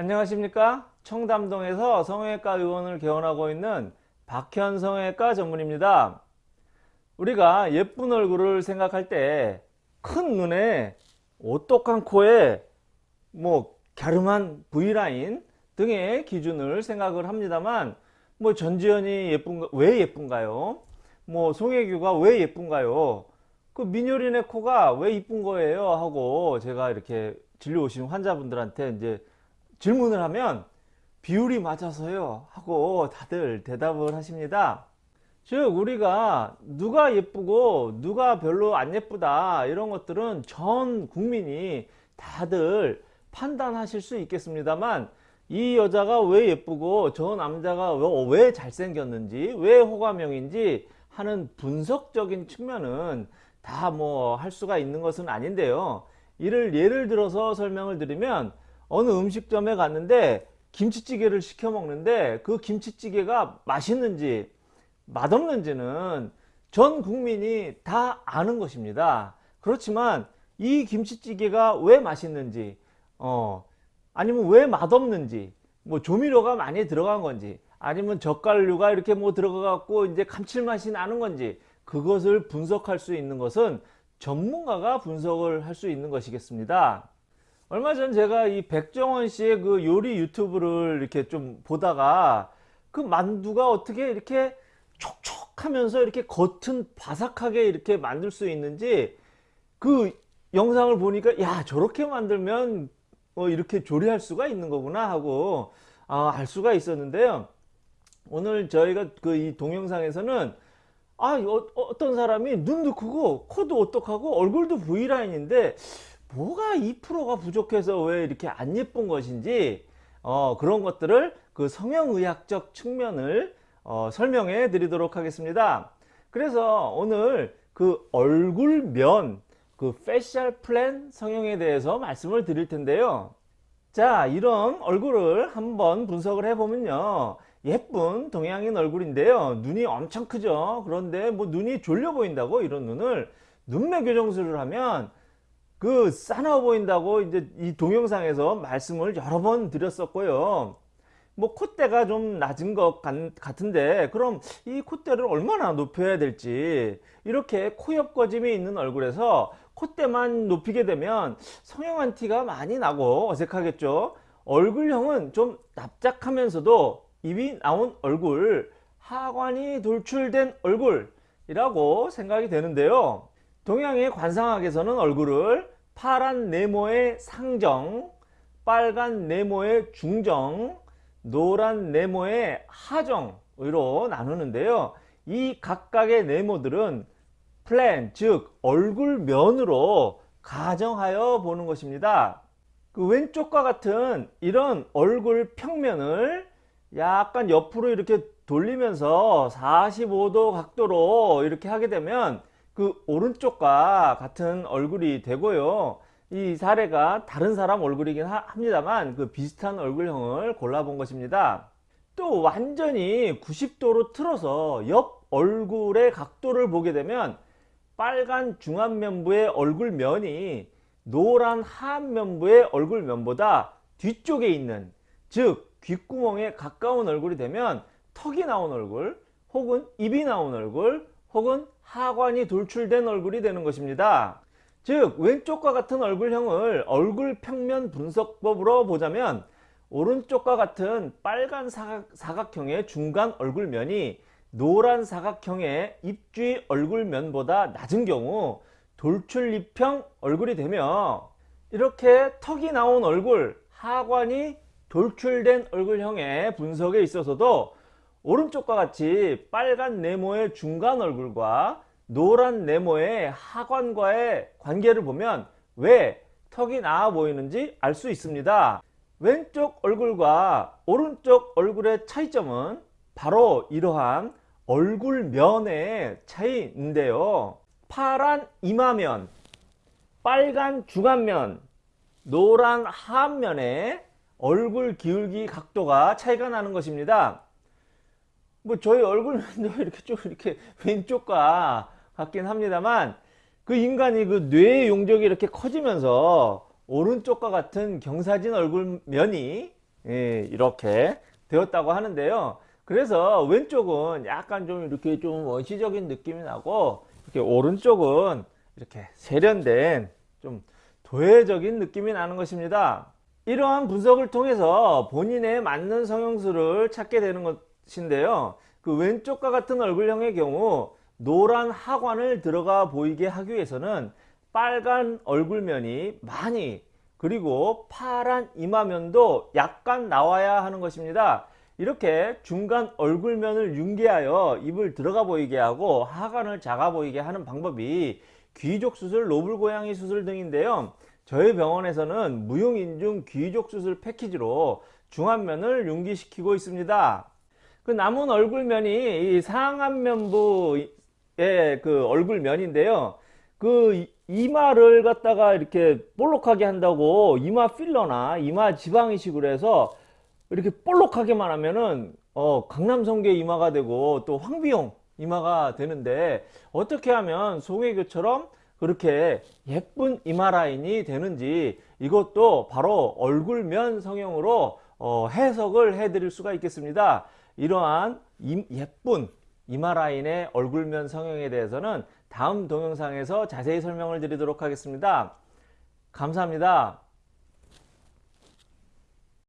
안녕하십니까? 청담동에서 성형외과 의원을 개원하고 있는 박현 성형외과 전문입니다. 우리가 예쁜 얼굴을 생각할 때 큰 눈에 오똑한 코에 뭐 갸름한 V라인 등의 기준을 생각을 합니다만 뭐 전지현이 예쁜가 왜 예쁜가요? 뭐 송혜교가 왜 예쁜가요? 그 민효린의 코가 왜 이쁜 거예요? 하고 제가 이렇게 진료 오신 환자분들한테 이제 질문을 하면 비율이 맞아서요 하고 다들 대답을 하십니다. 즉 우리가 누가 예쁘고 누가 별로 안 예쁘다 이런 것들은 전 국민이 다들 판단하실 수 있겠습니다만 이 여자가 왜 예쁘고 저 남자가 왜 잘생겼는지 왜 호감형인지 하는 분석적인 측면은 다 뭐 할 수가 있는 것은 아닌데요. 이를 예를 들어서 설명을 드리면 어느 음식점에 갔는데 김치찌개를 시켜 먹는데 그 김치찌개가 맛있는지 맛없는지는 전 국민이 다 아는 것입니다. 그렇지만 이 김치찌개가 왜 맛있는지 어 아니면 왜 맛없는지 뭐 조미료가 많이 들어간 건지 아니면 젓갈류가 이렇게 뭐 들어가 갖고 이제 감칠맛이 나는 건지 그것을 분석할 수 있는 것은 전문가가 분석을 할 수 있는 것이겠습니다 얼마 전 제가 이 백종원 씨의 그 요리 유튜브를 이렇게 좀 보다가 그 만두가 어떻게 이렇게 촉촉하면서 이렇게 겉은 바삭하게 이렇게 만들 수 있는지 그 영상을 보니까 야 저렇게 만들면 어 이렇게 조리할 수가 있는 거구나 하고 아, 알 수가 있었는데요. 오늘 저희가 그 이 동영상에서는 아 어떤 사람이 눈도 크고 코도 오똑하고 얼굴도 V라인인데 뭐가 2%가 부족해서 왜 이렇게 안 예쁜 것인지 어, 그런 것들을 그 성형의학적 측면을 어, 설명해 드리도록 하겠습니다. 그래서 오늘 그 얼굴면 그 facial plane 성형에 대해서 말씀을 드릴 텐데요. 자 이런 얼굴을 한번 분석을 해보면요. 예쁜 동양인 얼굴인데요. 눈이 엄청 크죠. 그런데 뭐 눈이 졸려 보인다고 이런 눈을 눈매 교정술을 하면 그 싸나워 보인다고 이제 이 동영상에서 말씀을 여러 번 드렸었고요. 뭐 콧대가 좀 낮은 것 같은데 그럼 이 콧대를 얼마나 높여야 될지 이렇게 코옆 거짐이 있는 얼굴에서 콧대만 높이게 되면 성형한 티가 많이 나고 어색하겠죠 얼굴형은 좀 납작하면서도 입이 나온 얼굴 하관이 돌출된 얼굴이라고 생각이 되는데요 동양의 관상학에서는 얼굴을 파란 네모의 상정, 빨간 네모의 중정, 노란 네모의 하정으로 나누는데요. 이 각각의 네모들은 플랜, 즉 얼굴면으로 가정하여 보는 것입니다. 그 왼쪽과 같은 이런 얼굴 평면을 약간 옆으로 이렇게 돌리면서 45도 각도로 이렇게 하게 되면 그 오른쪽과 같은 얼굴이 되고요. 이 사례가 다른 사람 얼굴이긴 합니다만 그 비슷한 얼굴형을 골라본 것입니다. 또 완전히 90도로 틀어서 옆 얼굴의 각도를 보게 되면 빨간 중안면부의 얼굴면이 노란 하안면부의 얼굴면보다 뒤쪽에 있는 즉 귓구멍에 가까운 얼굴이 되면 턱이 나온 얼굴 혹은 입이 나온 얼굴 혹은 하관이 돌출된 얼굴이 되는 것입니다. 즉 왼쪽과 같은 얼굴형을 얼굴 평면 분석법으로 보자면 오른쪽과 같은 빨간 사각, 형의 중간 얼굴면이 노란 사각형의 입주위 얼굴면보다 낮은 경우 돌출입형 얼굴이 되며 이렇게 턱이 나온 얼굴 하관이 돌출된 얼굴형의 분석에 있어서도 오른쪽과 같이 빨간 네모의 중간 얼굴과 노란 네모의 하관과의 관계를 보면 왜 턱이 나아 보이는지 알 수 있습니다. 왼쪽 얼굴과 오른쪽 얼굴의 차이점은 바로 이러한 얼굴면의 차이인데요. 파란 이마면, 빨간 중안면, 노란 하안면의 얼굴 기울기 각도가 차이가 나는 것입니다. 뭐 저희 얼굴도 이렇게 좀 이렇게 왼쪽과 같긴 합니다만 그 인간이 그 뇌의 용적이 이렇게 커지면서 오른쪽과 같은 경사진 얼굴면이 예, 이렇게 되었다고 하는데요. 그래서 왼쪽은 약간 좀 이렇게 좀 원시적인 느낌이 나고 이렇게 오른쪽은 이렇게 세련된 좀 도회적인 느낌이 나는 것입니다. 이러한 분석을 통해서 본인에 맞는 성형수를 찾게 되는 것 인데요. 그 왼쪽과 같은 얼굴형의 경우 노란 하관을 들어가 보이게 하기 위해서는 빨간 얼굴면이 많이 그리고 파란 이마면도 약간 나와야 하는 것입니다. 이렇게 중간 얼굴면을 융기하여 입을 들어가 보이게 하고 하관을 작아 보이게 하는 방법이 귀족 수술, 노블 고양이 수술 등인데요. 저희 병원에서는 무용인중 귀족 수술 패키지로 중안면을 융기시키고 있습니다. 그 남은 얼굴면이 이 상안면부의 그 얼굴면인데요. 그 이- 이마를 갖다가 이렇게 볼록하게 한다고 이마 필러나 이마 지방 이식으로 해서 이렇게 볼록하게만 하면은 어 강남성계 이마가 되고 또 황비용 이마가 되는데 어떻게 하면 송혜교처럼 그렇게 예쁜 이마 라인이 되는지 이것도 바로 얼굴면 성형으로 어, 해석을 해 드릴 수가 있겠습니다 이러한 이- 예쁜 이마 라인의 얼굴면 성형에 대해서는 다음 동영상에서 자세히 설명을 드리도록 하겠습니다. 감사합니다